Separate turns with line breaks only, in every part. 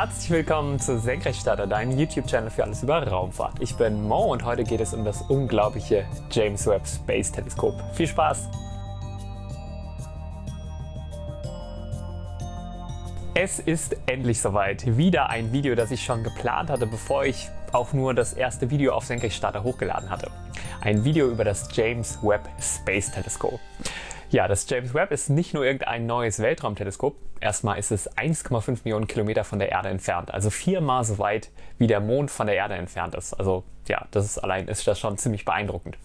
Herzlich willkommen zu Senkrechtstarter, deinem YouTube-Channel für alles über Raumfahrt. Ich bin Mo und heute geht es um das unglaubliche James Webb Space Teleskop. Viel Spaß! Es ist endlich soweit. Wieder ein Video, das ich schon geplant hatte, bevor ich auch nur das erste Video auf Senkrechtstarter hochgeladen hatte. Ein Video über das James Webb Space Teleskop. Ja, das James Webb ist nicht nur irgendein neues Weltraumteleskop. Erstmal ist es 1,5 Millionen Kilometer von der Erde entfernt, also viermal so weit wie der Mond von der Erde entfernt ist. Also ja, das ist allein ist das schon ziemlich beeindruckend.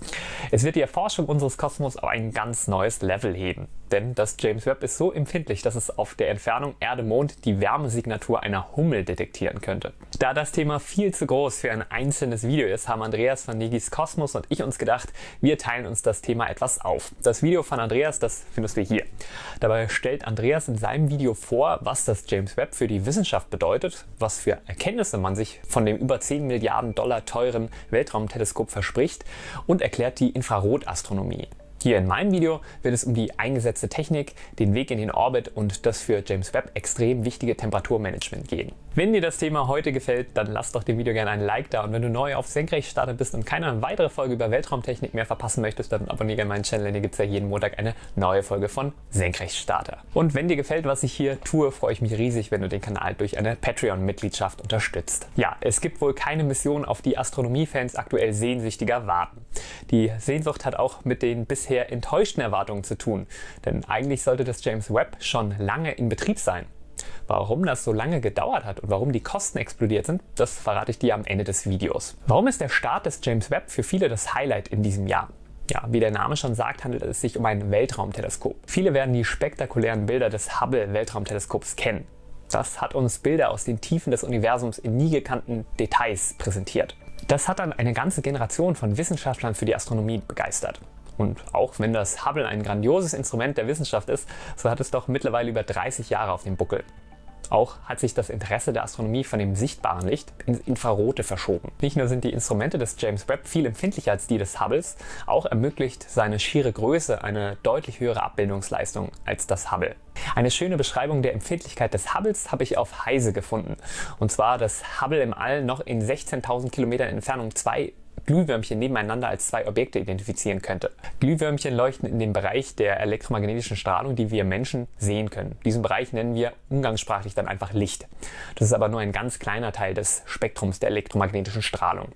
Es wird die Erforschung unseres Kosmos auf ein ganz neues Level heben. Denn das James Webb ist so empfindlich, dass es auf der Entfernung Erde-Mond die Wärmesignatur einer Hummel detektieren könnte. Da das Thema viel zu groß für ein einzelnes Video ist, haben Andreas von Negis Kosmos und ich uns gedacht, wir teilen uns das Thema etwas auf. Das Video von Andreas, das findest du hier. Dabei stellt Andreas in seinem Video vor, was das James Webb für die Wissenschaft bedeutet, was für Erkenntnisse man sich von dem über 10 Milliarden Dollar teuren Weltraumteleskop verspricht und erklärt die Infrarotastronomie. Hier in meinem Video wird es um die eingesetzte Technik, den Weg in den Orbit und das für James Webb extrem wichtige Temperaturmanagement gehen. Wenn dir das Thema heute gefällt, dann lass doch dem Video gerne ein Like da und wenn du neu auf Senkrechtstarter bist und keine weitere Folge über Weltraumtechnik mehr verpassen möchtest, dann abonniere gerne meinen Channel, denn hier gibt es ja jeden Montag eine neue Folge von Senkrechtstarter. Und wenn dir gefällt, was ich hier tue, freue ich mich riesig, wenn du den Kanal durch eine Patreon-Mitgliedschaft unterstützt. Ja, es gibt wohl keine Mission, auf die Astronomiefans aktuell sehnsüchtiger warten. Die Sehnsucht hat auch mit den bisher bisher enttäuschten Erwartungen zu tun, denn eigentlich sollte das James Webb schon lange in Betrieb sein. Warum das so lange gedauert hat und warum die Kosten explodiert sind, das verrate ich dir am Ende des Videos. Warum ist der Start des James Webb für viele das Highlight in diesem Jahr? Ja, wie der Name schon sagt, handelt es sich um ein Weltraumteleskop. Viele werden die spektakulären Bilder des Hubble-Weltraumteleskops kennen. Das hat uns Bilder aus den Tiefen des Universums in nie gekannten Details präsentiert. Das hat dann eine ganze Generation von Wissenschaftlern für die Astronomie begeistert. Und auch wenn das Hubble ein grandioses Instrument der Wissenschaft ist, so hat es doch mittlerweile über 30 Jahre auf dem Buckel. Auch hat sich das Interesse der Astronomie von dem sichtbaren Licht ins Infrarote verschoben. Nicht nur sind die Instrumente des James Webb viel empfindlicher als die des Hubbles, auch ermöglicht seine schiere Größe eine deutlich höhere Abbildungsleistung als das Hubble. Eine schöne Beschreibung der Empfindlichkeit des Hubbles habe ich auf Heise gefunden. Und zwar, dass Hubble im All noch in 16.000 Kilometern Entfernung zwei Glühwürmchen nebeneinander als zwei Objekte identifizieren könnte. Glühwürmchen leuchten in dem Bereich der elektromagnetischen Strahlung, die wir Menschen sehen können. Diesen Bereich nennen wir umgangssprachlich dann einfach Licht. Das ist aber nur ein ganz kleiner Teil des Spektrums der elektromagnetischen Strahlung.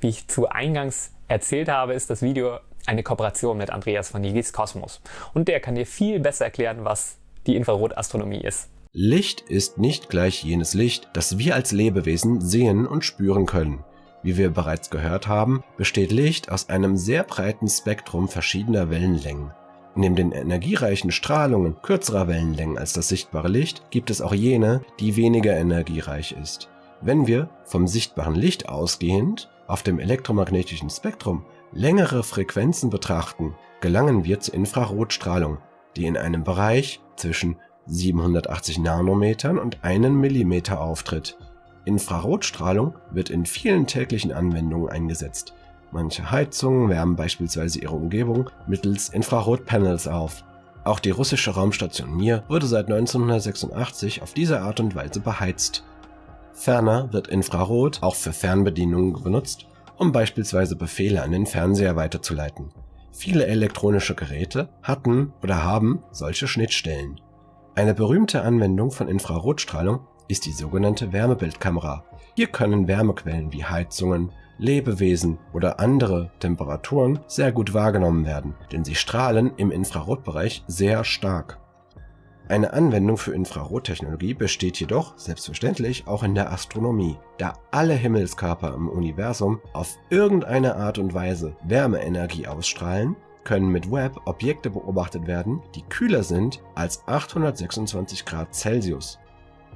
Wie ich zu Eingangs erzählt habe, ist das Video eine Kooperation mit Andreas von Nigis Kosmos. Und der kann dir viel besser erklären, was die Infrarotastronomie ist.
Licht ist nicht gleich jenes Licht, das wir als Lebewesen sehen und spüren können. Wie wir bereits gehört haben, besteht Licht aus einem sehr breiten Spektrum verschiedener Wellenlängen. Neben den energiereichen Strahlungen kürzerer Wellenlängen als das sichtbare Licht gibt es auch jene, die weniger energiereich ist. Wenn wir vom sichtbaren Licht ausgehend auf dem elektromagnetischen Spektrum längere Frequenzen betrachten, gelangen wir zur Infrarotstrahlung, die in einem Bereich zwischen 780 Nanometern und 1 Millimeter auftritt. Infrarotstrahlung wird in vielen täglichen Anwendungen eingesetzt. Manche Heizungen wärmen beispielsweise ihre Umgebung mittels Infrarotpanels auf. Auch die russische Raumstation Mir wurde seit 1986 auf diese Art und Weise beheizt. Ferner wird Infrarot auch für Fernbedienungen benutzt, um beispielsweise Befehle an den Fernseher weiterzuleiten. Viele elektronische Geräte hatten oder haben solche Schnittstellen. Eine berühmte Anwendung von Infrarotstrahlung ist die sogenannte Wärmebildkamera. Hier können Wärmequellen wie Heizungen, Lebewesen oder andere Temperaturen sehr gut wahrgenommen werden, denn sie strahlen im Infrarotbereich sehr stark. Eine Anwendung für Infrarottechnologie besteht jedoch selbstverständlich auch in der Astronomie, da alle Himmelskörper im Universum auf irgendeine Art und Weise Wärmeenergie ausstrahlen, können mit Webb Objekte beobachtet werden, die kühler sind als 826 Grad Celsius.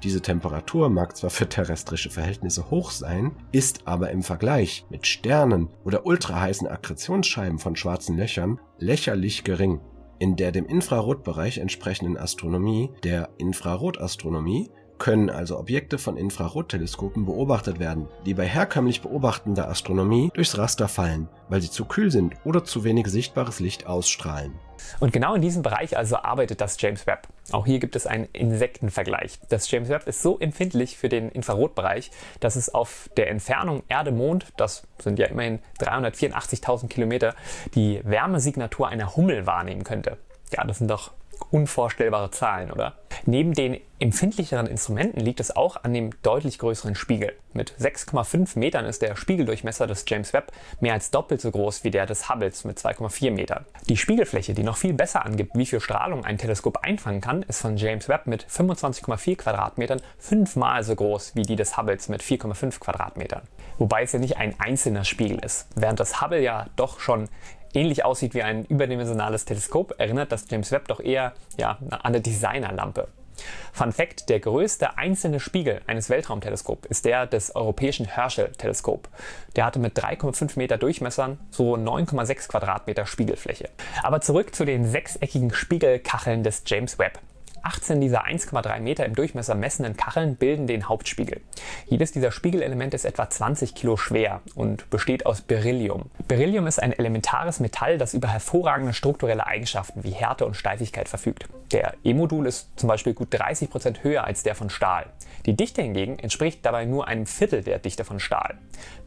Diese Temperatur mag zwar für terrestrische Verhältnisse hoch sein, ist aber im Vergleich mit Sternen oder ultraheißen Akkretionsscheiben von schwarzen Löchern lächerlich gering. In der dem Infrarotbereich entsprechenden Astronomie, der Infrarotastronomie,
können also Objekte von Infrarotteleskopen beobachtet werden, die bei herkömmlich beobachtender Astronomie durchs Raster fallen, weil sie zu kühl sind oder zu wenig sichtbares Licht ausstrahlen.
Und genau in diesem Bereich also arbeitet das James Webb. Auch hier gibt es einen Insektenvergleich. Das James Webb ist so empfindlich für den Infrarotbereich, dass es auf der Entfernung Erde-Mond, das sind ja immerhin 384.000 Kilometer, die Wärmesignatur einer Hummel wahrnehmen könnte. Ja, das sind doch unvorstellbare Zahlen, oder? Neben den empfindlicheren Instrumenten liegt es auch an dem deutlich größeren Spiegel. Mit 6,5 Metern ist der Spiegeldurchmesser des James Webb mehr als doppelt so groß wie der des Hubbles mit 2,4 Metern. Die Spiegelfläche, die noch viel besser angibt, wie viel Strahlung ein Teleskop einfangen kann, ist von James Webb mit 25,4 Quadratmetern fünfmal so groß wie die des Hubbles mit 4,5 Quadratmetern. Wobei es ja nicht ein einzelner Spiegel ist. Während das Hubble ja doch schon ähnlich aussieht wie ein überdimensionales Teleskop, erinnert das James Webb doch eher ja, an eine Designerlampe. Fun Fact, der größte einzelne Spiegel eines Weltraumteleskops ist der des europäischen Herschel-Teleskop. Der hatte mit 3,5 Meter Durchmessern so 9,6 Quadratmeter Spiegelfläche. Aber zurück zu den sechseckigen Spiegelkacheln des James Webb. 18 dieser 1,3 Meter im Durchmesser messenden Kacheln bilden den Hauptspiegel. Jedes dieser Spiegelelemente ist etwa 20 Kilo schwer und besteht aus Beryllium. Beryllium ist ein elementares Metall, das über hervorragende strukturelle Eigenschaften wie Härte und Steifigkeit verfügt. Der E-Modul ist zum Beispiel gut 30 Prozent höher als der von Stahl. Die Dichte hingegen entspricht dabei nur einem Viertel der Dichte von Stahl.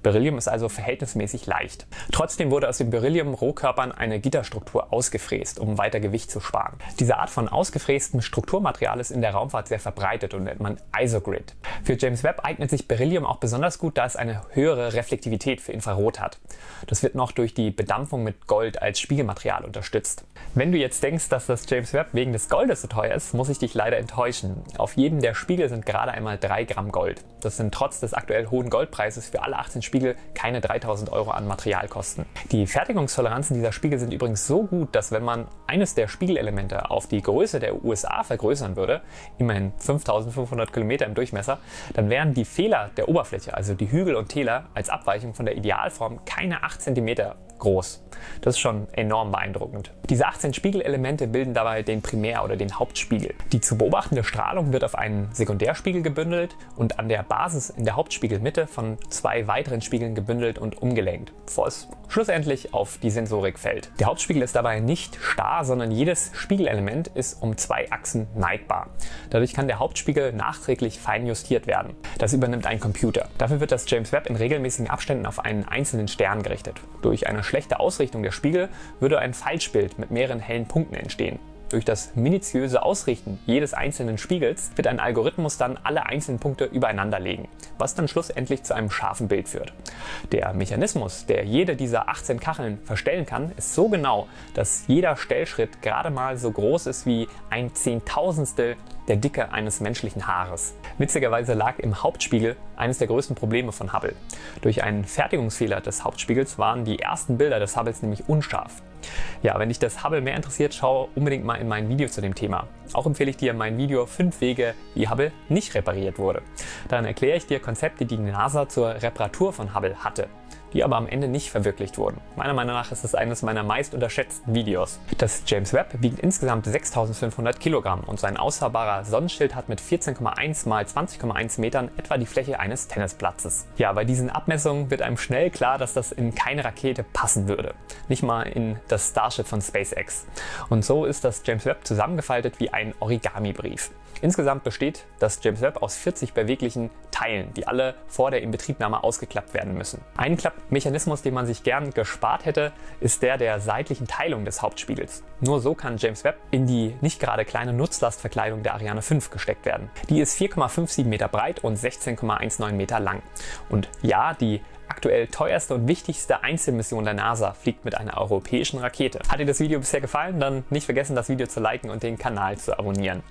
Beryllium ist also verhältnismäßig leicht. Trotzdem wurde aus den Beryllium-Rohkörpern eine Gitterstruktur ausgefräst, um weiter Gewicht zu sparen. Diese Art von ausgefrästem Strukturmaterial ist in der Raumfahrt sehr verbreitet und nennt man Isogrid. Für James Webb eignet sich Beryllium auch besonders gut, da es eine höhere Reflektivität für Infrarot hat. Das wird noch durch die Bedampfung mit Gold als Spiegelmaterial unterstützt. Wenn du jetzt denkst, dass das James Webb wegen des Goldes so teuer ist, muss ich dich leider enttäuschen. Auf jedem der Spiegel sind gerade einmal 3 Gramm Gold. Das sind trotz des aktuell hohen Goldpreises für alle 18 Spiegel keine 3000 Euro an Materialkosten. Die Fertigungstoleranzen dieser Spiegel sind übrigens so gut, dass wenn man eines der Spiegelelemente auf die Größe der USA vergrößern würde, immerhin 5500 Kilometer im Durchmesser, dann wären die Fehler der Oberfläche, also die Hügel und Täler, als Abweichung von der Idealform keine 8 cm groß. Das ist schon enorm beeindruckend. Diese 18 Spiegelelemente bilden dabei den Primär- oder den Hauptspiegel. Die zu beobachtende Strahlung wird auf einen Sekundärspiegel gebündelt und an der Basis in der Hauptspiegelmitte von zwei weiteren Spiegeln gebündelt und umgelenkt, bevor es schlussendlich auf die Sensorik fällt. Der Hauptspiegel ist dabei nicht starr, sondern jedes Spiegelelement ist um zwei Achsen neigbar. Dadurch kann der Hauptspiegel nachträglich fein justiert werden. Das übernimmt ein Computer. Dafür wird das James Webb in regelmäßigen Abständen auf einen einzelnen Stern gerichtet. Durch eine schlechte Ausrichtung der Spiegel würde ein Falschbild mit mehreren hellen Punkten entstehen. Durch das minutiöse Ausrichten jedes einzelnen Spiegels wird ein Algorithmus dann alle einzelnen Punkte übereinander legen, was dann schlussendlich zu einem scharfen Bild führt. Der Mechanismus, der jede dieser 18 Kacheln verstellen kann, ist so genau, dass jeder Stellschritt gerade mal so groß ist wie ein Zehntausendstel der Dicke eines menschlichen Haares. Witzigerweise lag im Hauptspiegel eines der größten Probleme von Hubble. Durch einen Fertigungsfehler des Hauptspiegels waren die ersten Bilder des Hubbles nämlich unscharf. Ja, wenn dich das Hubble mehr interessiert, schau unbedingt mal in mein Video zu dem Thema. Auch empfehle ich dir mein Video 5 Wege, wie Hubble nicht repariert wurde. Darin erkläre ich dir Konzepte, die die NASA zur Reparatur von Hubble hatte die aber am Ende nicht verwirklicht wurden. Meiner Meinung nach ist es eines meiner meist unterschätzten Videos. Das James Webb wiegt insgesamt 6500 Kilogramm und sein ausfahrbarer Sonnenschild hat mit 14,1 x 20,1 Metern etwa die Fläche eines Tennisplatzes. Ja, bei diesen Abmessungen wird einem schnell klar, dass das in keine Rakete passen würde. Nicht mal in das Starship von SpaceX. Und so ist das James Webb zusammengefaltet wie ein Origami-Brief. Insgesamt besteht das James Webb aus 40 beweglichen Teilen, die alle vor der Inbetriebnahme ausgeklappt werden müssen. Ein Klappmechanismus, den man sich gern gespart hätte, ist der der seitlichen Teilung des Hauptspiegels. Nur so kann James Webb in die nicht gerade kleine Nutzlastverkleidung der Ariane 5 gesteckt werden. Die ist 4,57 Meter breit und 16,19 Meter lang. Und ja, die aktuell teuerste und wichtigste Einzelmission der NASA fliegt mit einer europäischen Rakete. Hat dir das Video bisher gefallen? Dann nicht vergessen das Video zu liken und den Kanal zu abonnieren.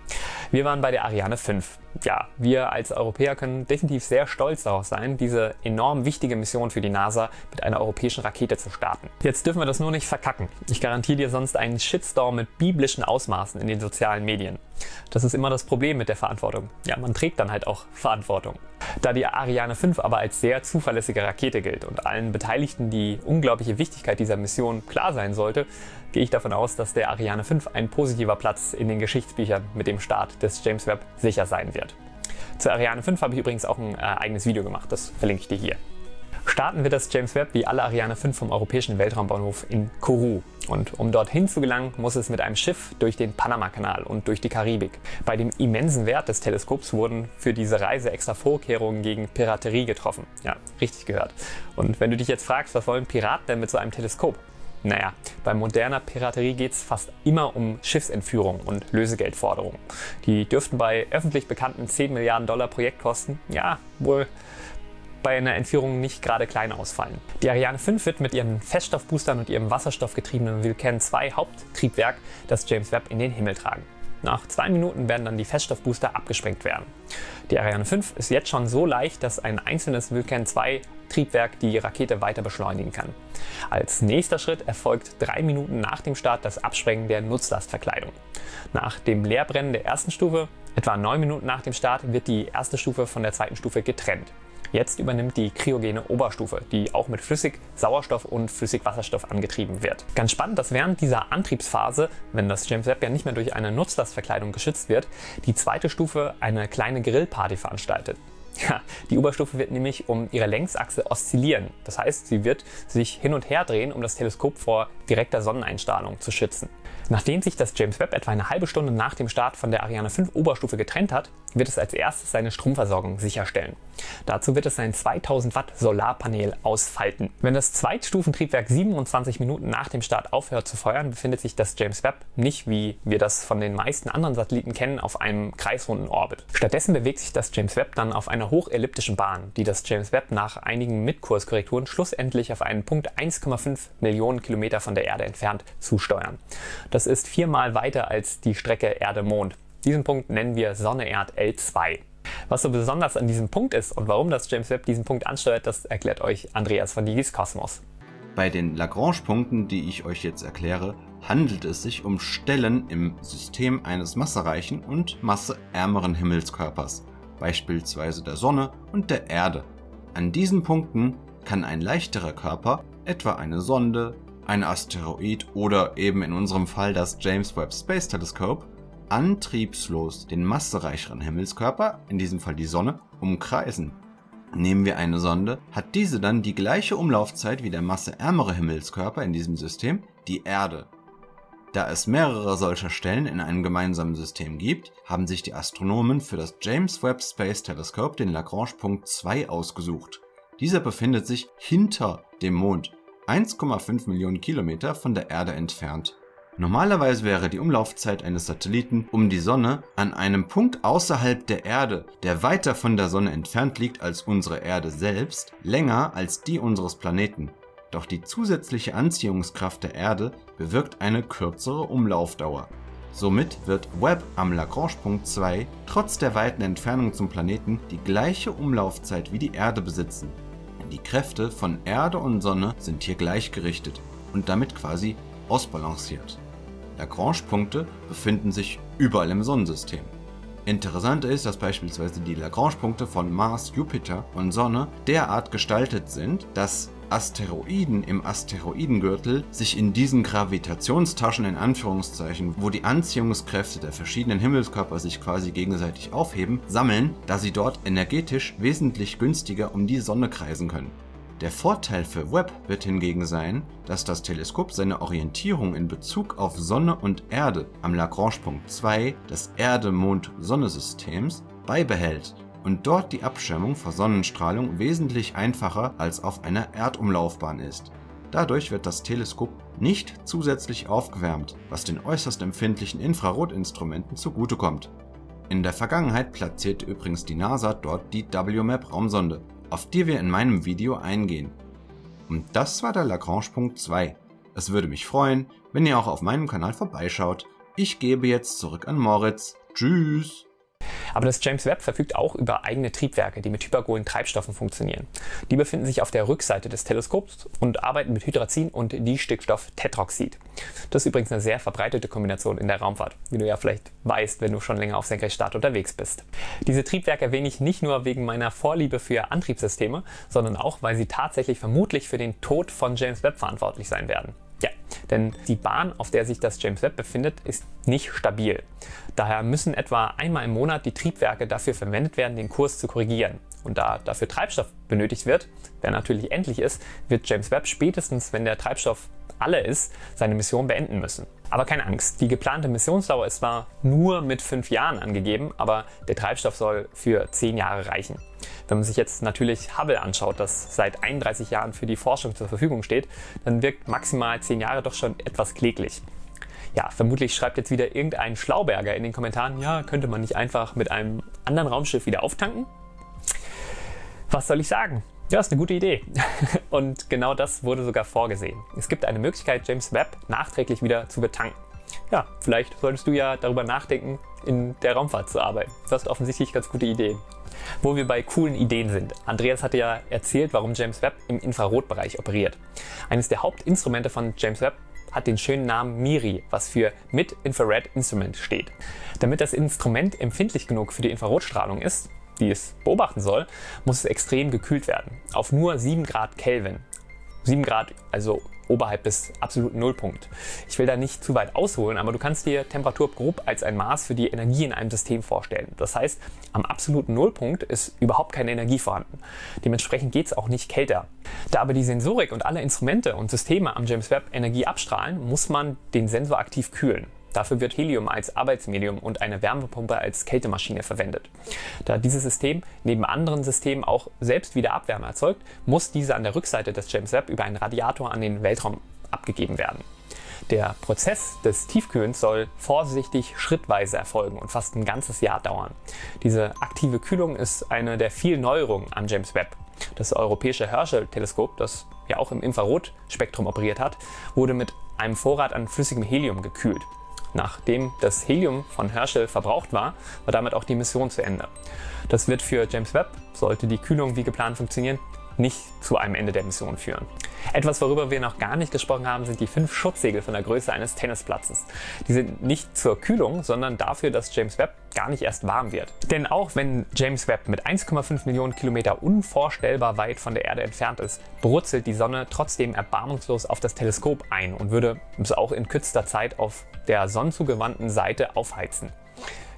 Wir waren bei der Ariane 5. Ja, wir als Europäer können definitiv sehr stolz darauf sein, diese enorm wichtige Mission für die NASA mit einer europäischen Rakete zu starten. Jetzt dürfen wir das nur nicht verkacken. Ich garantiere dir sonst einen Shitstorm mit biblischen Ausmaßen in den sozialen Medien. Das ist immer das Problem mit der Verantwortung. Ja, man trägt dann halt auch Verantwortung. Da die Ariane 5 aber als sehr zuverlässige Rakete gilt und allen Beteiligten die unglaubliche Wichtigkeit dieser Mission klar sein sollte, gehe ich davon aus, dass der Ariane 5 ein positiver Platz in den Geschichtsbüchern mit dem Start des James Webb sicher sein wird. Zur Ariane 5 habe ich übrigens auch ein äh, eigenes Video gemacht, das verlinke ich dir hier. Starten wir das James Webb wie alle Ariane 5 vom Europäischen Weltraumbahnhof in Kourou. Und um dorthin zu gelangen, muss es mit einem Schiff durch den Panamakanal und durch die Karibik. Bei dem immensen Wert des Teleskops wurden für diese Reise extra Vorkehrungen gegen Piraterie getroffen. Ja, richtig gehört. Und wenn du dich jetzt fragst, was wollen Piraten denn mit so einem Teleskop? Naja, bei moderner Piraterie geht es fast immer um Schiffsentführung und Lösegeldforderungen. Die dürften bei öffentlich bekannten 10 Milliarden Dollar Projektkosten, ja, wohl bei einer Entführung nicht gerade klein ausfallen. Die Ariane 5 wird mit ihren Feststoffboostern und ihrem wasserstoffgetriebenen Vulcan 2 Haupttriebwerk das James Webb in den Himmel tragen. Nach zwei Minuten werden dann die Feststoffbooster abgesprengt werden. Die Ariane 5 ist jetzt schon so leicht, dass ein einzelnes Vulcan 2 Triebwerk die Rakete weiter beschleunigen kann. Als nächster Schritt erfolgt drei Minuten nach dem Start das Absprengen der Nutzlastverkleidung. Nach dem Leerbrennen der ersten Stufe, etwa neun Minuten nach dem Start, wird die erste Stufe von der zweiten Stufe getrennt. Jetzt übernimmt die kryogene Oberstufe, die auch mit Flüssig-Sauerstoff und Flüssigwasserstoff angetrieben wird. Ganz spannend, dass während dieser Antriebsphase, wenn das James Webb ja nicht mehr durch eine Nutzlastverkleidung geschützt wird, die zweite Stufe eine kleine Grillparty veranstaltet. Ja, die Oberstufe wird nämlich um ihre Längsachse oszillieren. Das heißt, sie wird sich hin und her drehen, um das Teleskop vor direkter Sonneneinstrahlung zu schützen. Nachdem sich das James Webb etwa eine halbe Stunde nach dem Start von der Ariane 5 Oberstufe getrennt hat, wird es als erstes seine Stromversorgung sicherstellen. Dazu wird es sein 2000 Watt Solarpanel ausfalten. Wenn das Zweitstufentriebwerk 27 Minuten nach dem Start aufhört zu feuern, befindet sich das James Webb nicht, wie wir das von den meisten anderen Satelliten kennen, auf einem kreisrunden Orbit. Stattdessen bewegt sich das James Webb dann auf einer hochelliptischen Bahn, die das James Webb nach einigen Mitkurskorrekturen schlussendlich auf einen Punkt 1,5 Millionen Kilometer von der Erde entfernt zusteuern. Das ist viermal weiter als die Strecke Erde-Mond. Diesen Punkt nennen wir Sonne-Erd L2. Was so besonders an diesem Punkt ist und warum das James Webb diesen Punkt ansteuert, das erklärt euch Andreas von Digis Kosmos.
Bei den Lagrange-Punkten, die ich euch jetzt erkläre, handelt es sich um Stellen im System eines massereichen und masseärmeren Himmelskörpers, beispielsweise der Sonne und der Erde. An diesen Punkten kann ein leichterer Körper, etwa eine Sonde, ein Asteroid oder eben in unserem Fall das James Webb Space Telescope, antriebslos den massereicheren Himmelskörper, in diesem Fall die Sonne, umkreisen. Nehmen wir eine Sonde, hat diese dann die gleiche Umlaufzeit wie der masseärmere Himmelskörper in diesem System, die Erde. Da es mehrere solcher Stellen in einem gemeinsamen System gibt, haben sich die Astronomen für das James Webb Space Telescope den Lagrange-Punkt 2 ausgesucht. Dieser befindet sich hinter dem Mond 1,5 Millionen Kilometer von der Erde entfernt. Normalerweise wäre die Umlaufzeit eines Satelliten um die Sonne an einem Punkt außerhalb der Erde, der weiter von der Sonne entfernt liegt als unsere Erde selbst, länger als die unseres Planeten. Doch die zusätzliche Anziehungskraft der Erde bewirkt eine kürzere Umlaufdauer. Somit wird Webb am Lagrange-Punkt 2 trotz der weiten Entfernung zum Planeten die gleiche Umlaufzeit wie die Erde besitzen. Die Kräfte von Erde und Sonne sind hier gleichgerichtet und damit quasi ausbalanciert. Lagrange-Punkte befinden sich überall im Sonnensystem. Interessant ist, dass beispielsweise die Lagrange-Punkte von Mars, Jupiter und Sonne derart gestaltet sind, dass Asteroiden im Asteroidengürtel sich in diesen Gravitationstaschen in Anführungszeichen, wo die Anziehungskräfte der verschiedenen Himmelskörper sich quasi gegenseitig aufheben, sammeln, da sie dort energetisch wesentlich günstiger um die Sonne kreisen können. Der Vorteil für Webb wird hingegen sein, dass das Teleskop seine Orientierung in Bezug auf Sonne und Erde am Lagrange-Punkt 2 des Erde-Mond-Sonne-Systems beibehält und dort die Abschirmung vor Sonnenstrahlung wesentlich einfacher als auf einer Erdumlaufbahn ist. Dadurch wird das Teleskop nicht zusätzlich aufgewärmt, was den äußerst empfindlichen Infrarotinstrumenten zugutekommt. In der Vergangenheit platzierte übrigens die NASA dort die WMAP Raumsonde, auf die wir in meinem Video eingehen. Und das war der Lagrange-Punkt 2. Es würde mich freuen, wenn ihr auch auf meinem Kanal vorbeischaut. Ich gebe jetzt zurück an Moritz. Tschüss!
Aber das James Webb verfügt auch über eigene Triebwerke, die mit hypergolen Treibstoffen funktionieren. Die befinden sich auf der Rückseite des Teleskops und arbeiten mit Hydrazin und Distickstoff-Tetroxid. Das ist übrigens eine sehr verbreitete Kombination in der Raumfahrt, wie du ja vielleicht weißt, wenn du schon länger auf Senkrechtstart unterwegs bist. Diese Triebwerke erwähne ich nicht nur wegen meiner Vorliebe für Antriebssysteme, sondern auch, weil sie tatsächlich vermutlich für den Tod von James Webb verantwortlich sein werden. Ja, denn die Bahn, auf der sich das James Webb befindet, ist nicht stabil. Daher müssen etwa einmal im Monat die Triebwerke dafür verwendet werden, den Kurs zu korrigieren. Und da dafür Treibstoff benötigt wird, der natürlich endlich ist, wird James Webb spätestens, wenn der Treibstoff alle ist, seine Mission beenden müssen. Aber keine Angst, die geplante Missionsdauer ist zwar nur mit fünf Jahren angegeben, aber der Treibstoff soll für zehn Jahre reichen. Wenn man sich jetzt natürlich Hubble anschaut, das seit 31 Jahren für die Forschung zur Verfügung steht, dann wirkt maximal zehn Jahre doch schon etwas kläglich. Ja, vermutlich schreibt jetzt wieder irgendein Schlauberger in den Kommentaren, ja, könnte man nicht einfach mit einem anderen Raumschiff wieder auftanken? Was soll ich sagen? Ja, ist eine gute Idee. Und genau das wurde sogar vorgesehen. Es gibt eine Möglichkeit, James Webb nachträglich wieder zu betanken. Ja, vielleicht solltest du ja darüber nachdenken, in der Raumfahrt zu arbeiten. Du hast offensichtlich ganz gute Ideen. Wo wir bei coolen Ideen sind. Andreas hatte ja erzählt, warum James Webb im Infrarotbereich operiert. Eines der Hauptinstrumente von James Webb hat den schönen Namen MIRI, was für Mid-Infrared Instrument steht. Damit das Instrument empfindlich genug für die Infrarotstrahlung ist, die es beobachten soll, muss es extrem gekühlt werden. Auf nur 7 Grad Kelvin. 7 Grad, also oberhalb des absoluten Nullpunkt. Ich will da nicht zu weit ausholen, aber du kannst dir Temperatur grob als ein Maß für die Energie in einem System vorstellen. Das heißt, am absoluten Nullpunkt ist überhaupt keine Energie vorhanden. Dementsprechend geht es auch nicht kälter. Da aber die Sensorik und alle Instrumente und Systeme am James Webb Energie abstrahlen, muss man den Sensor aktiv kühlen. Dafür wird Helium als Arbeitsmedium und eine Wärmepumpe als Kältemaschine verwendet. Da dieses System neben anderen Systemen auch selbst wieder Abwärme erzeugt, muss diese an der Rückseite des James Webb über einen Radiator an den Weltraum abgegeben werden. Der Prozess des Tiefkühlens soll vorsichtig schrittweise erfolgen und fast ein ganzes Jahr dauern. Diese aktive Kühlung ist eine der vielen Neuerungen am James Webb. Das europäische Herschel-Teleskop, das ja auch im Infrarotspektrum operiert hat, wurde mit einem Vorrat an flüssigem Helium gekühlt. Nachdem das Helium von Herschel verbraucht war, war damit auch die Mission zu Ende. Das wird für James Webb, sollte die Kühlung wie geplant funktionieren, nicht zu einem Ende der Mission führen. Etwas, worüber wir noch gar nicht gesprochen haben, sind die fünf Schutzsegel von der Größe eines Tennisplatzes. Die sind nicht zur Kühlung, sondern dafür, dass James Webb gar nicht erst warm wird. Denn auch wenn James Webb mit 1,5 Millionen Kilometer unvorstellbar weit von der Erde entfernt ist, brutzelt die Sonne trotzdem erbarmungslos auf das Teleskop ein und würde es auch in kürzester Zeit auf der sonnenzugewandten Seite aufheizen.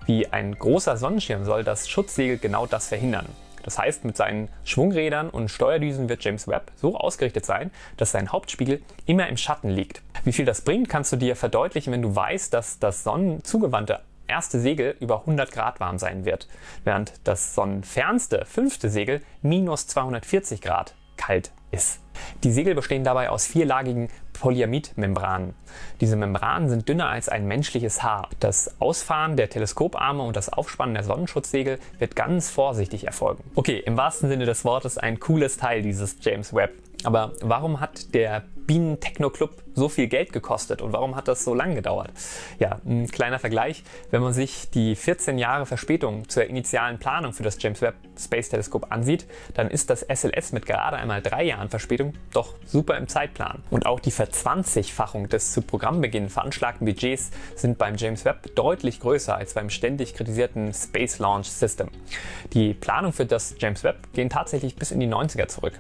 Wie ein großer Sonnenschirm soll das Schutzsegel genau das verhindern. Das heißt, mit seinen Schwungrädern und Steuerdüsen wird James Webb so ausgerichtet sein, dass sein Hauptspiegel immer im Schatten liegt. Wie viel das bringt, kannst du dir verdeutlichen, wenn du weißt, dass das sonnenzugewandte erste Segel über 100 Grad warm sein wird, während das sonnenfernste fünfte Segel minus 240 Grad kalt ist. Die Segel bestehen dabei aus vierlagigen Polyamid-Membranen. Diese Membranen sind dünner als ein menschliches Haar. Das Ausfahren der Teleskoparme und das Aufspannen der Sonnenschutzsegel wird ganz vorsichtig erfolgen. Okay, im wahrsten Sinne des Wortes ein cooles Teil dieses James Webb. Aber warum hat der Bienen Techno Club so viel Geld gekostet und warum hat das so lange gedauert? Ja, ein kleiner Vergleich. Wenn man sich die 14 Jahre Verspätung zur initialen Planung für das James Webb Space Telescope ansieht, dann ist das SLS mit gerade einmal drei Jahren Verspätung doch super im Zeitplan. Und auch die Verzwanzigfachung des zu Programmbeginn veranschlagten Budgets sind beim James Webb deutlich größer als beim ständig kritisierten Space Launch System. Die Planung für das James Webb gehen tatsächlich bis in die 90er zurück.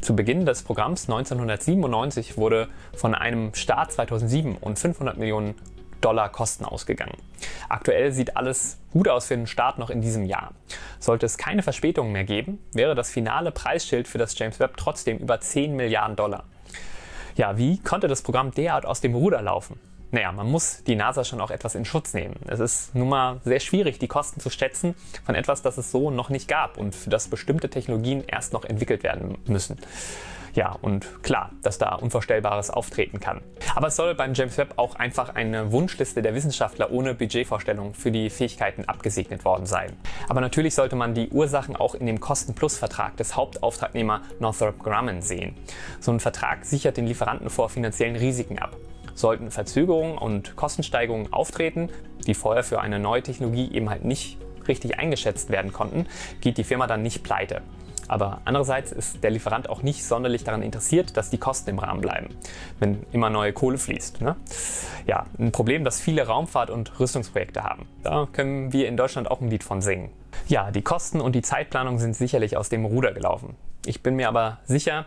Zu Beginn des Programms 1997 wurde von einem Start 2007 und 500 Millionen Dollar Kosten ausgegangen. Aktuell sieht alles gut aus für den Start noch in diesem Jahr. Sollte es keine Verspätungen mehr geben, wäre das finale Preisschild für das James Webb trotzdem über 10 Milliarden Dollar. Ja, wie konnte das Programm derart aus dem Ruder laufen? Naja, man muss die NASA schon auch etwas in Schutz nehmen. Es ist nun mal sehr schwierig, die Kosten zu schätzen von etwas, das es so noch nicht gab und für das bestimmte Technologien erst noch entwickelt werden müssen. Ja, und klar, dass da Unvorstellbares auftreten kann. Aber es soll beim James Webb auch einfach eine Wunschliste der Wissenschaftler ohne Budgetvorstellung für die Fähigkeiten abgesegnet worden sein. Aber natürlich sollte man die Ursachen auch in dem Kosten-Plus-Vertrag des Hauptauftragnehmer Northrop Grumman sehen. So ein Vertrag sichert den Lieferanten vor finanziellen Risiken ab. Sollten Verzögerungen und Kostensteigerungen auftreten, die vorher für eine neue Technologie eben halt nicht richtig eingeschätzt werden konnten, geht die Firma dann nicht pleite. Aber andererseits ist der Lieferant auch nicht sonderlich daran interessiert, dass die Kosten im Rahmen bleiben, wenn immer neue Kohle fließt. Ne? Ja, ein Problem, das viele Raumfahrt- und Rüstungsprojekte haben. Da können wir in Deutschland auch ein Lied von singen. Ja, die Kosten und die Zeitplanung sind sicherlich aus dem Ruder gelaufen. Ich bin mir aber sicher,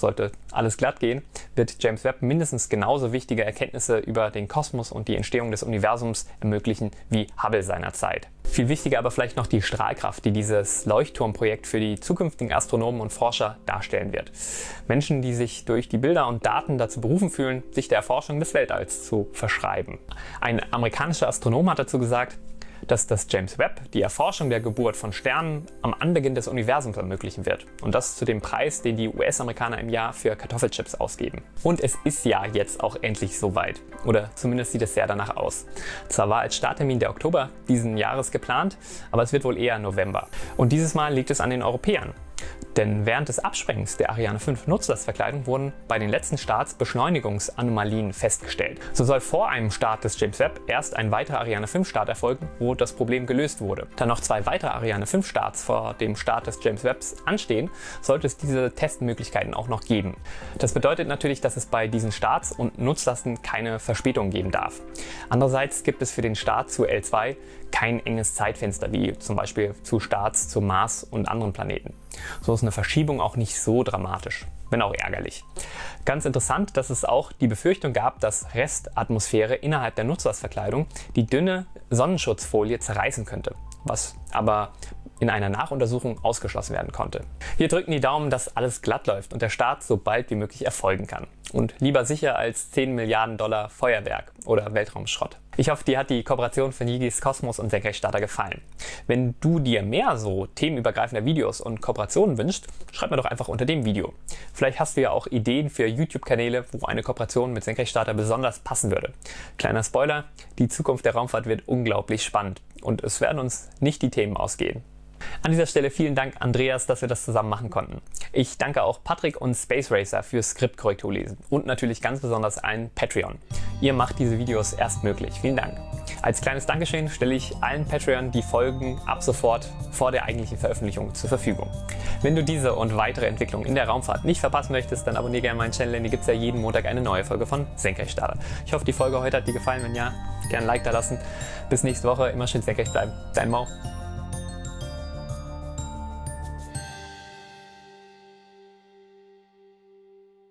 sollte alles glatt gehen, wird James Webb mindestens genauso wichtige Erkenntnisse über den Kosmos und die Entstehung des Universums ermöglichen wie Hubble seinerzeit. Viel wichtiger aber vielleicht noch die Strahlkraft, die dieses Leuchtturmprojekt für die zukünftigen Astronomen und Forscher darstellen wird. Menschen, die sich durch die Bilder und Daten dazu berufen fühlen, sich der Erforschung des Weltalls zu verschreiben. Ein amerikanischer Astronom hat dazu gesagt, dass das James Webb die Erforschung der Geburt von Sternen am Anbeginn des Universums ermöglichen wird. Und das zu dem Preis, den die US-Amerikaner im Jahr für Kartoffelchips ausgeben. Und es ist ja jetzt auch endlich soweit. Oder zumindest sieht es sehr danach aus. Zwar war als Starttermin der Oktober diesen Jahres geplant, aber es wird wohl eher November. Und dieses Mal liegt es an den Europäern. Denn während des Absprengens der Ariane 5 Nutzlastverkleidung wurden bei den letzten Starts Beschleunigungsanomalien festgestellt. So soll vor einem Start des James Webb erst ein weiterer Ariane 5 Start erfolgen, wo das Problem gelöst wurde. Da noch zwei weitere Ariane 5 Starts vor dem Start des James Webbs anstehen, sollte es diese Testmöglichkeiten auch noch geben. Das bedeutet natürlich, dass es bei diesen Starts und Nutzlasten keine Verspätung geben darf. Andererseits gibt es für den Start zu L2 kein enges Zeitfenster, wie zum Beispiel zu Starts zum Mars und anderen Planeten. So ist eine Verschiebung auch nicht so dramatisch, wenn auch ärgerlich. Ganz interessant, dass es auch die Befürchtung gab, dass Restatmosphäre innerhalb der Nutzlastverkleidung die dünne Sonnenschutzfolie zerreißen könnte, was aber in einer Nachuntersuchung ausgeschlossen werden konnte. Wir drücken die Daumen, dass alles glatt läuft und der Start so bald wie möglich erfolgen kann. Und lieber sicher als 10 Milliarden Dollar Feuerwerk oder Weltraumschrott. Ich hoffe, dir hat die Kooperation von Yigis Kosmos und Senkrechtstarter gefallen. Wenn du dir mehr so themenübergreifender Videos und Kooperationen wünschst, schreib mir doch einfach unter dem Video. Vielleicht hast du ja auch Ideen für YouTube-Kanäle, wo eine Kooperation mit Senkrechtstarter besonders passen würde. Kleiner Spoiler, die Zukunft der Raumfahrt wird unglaublich spannend und es werden uns nicht die Themen ausgehen. An dieser Stelle vielen Dank Andreas, dass wir das zusammen machen konnten. Ich danke auch Patrick und Space Racer fürs Skriptkorrekturlesen und natürlich ganz besonders allen Patreon. Ihr macht diese Videos erst möglich. Vielen Dank. Als kleines Dankeschön stelle ich allen Patreon die Folgen ab sofort vor der eigentlichen Veröffentlichung zur Verfügung. Wenn du diese und weitere Entwicklungen in der Raumfahrt nicht verpassen möchtest, dann abonniere gerne meinen Channel, denn hier gibt es ja jeden Montag eine neue Folge von Senkrechtstarter. Ich hoffe, die Folge heute hat dir gefallen. Wenn ja, gerne ein Like da lassen. Bis nächste Woche. Immer schön senkrecht bleiben. Dein Mau.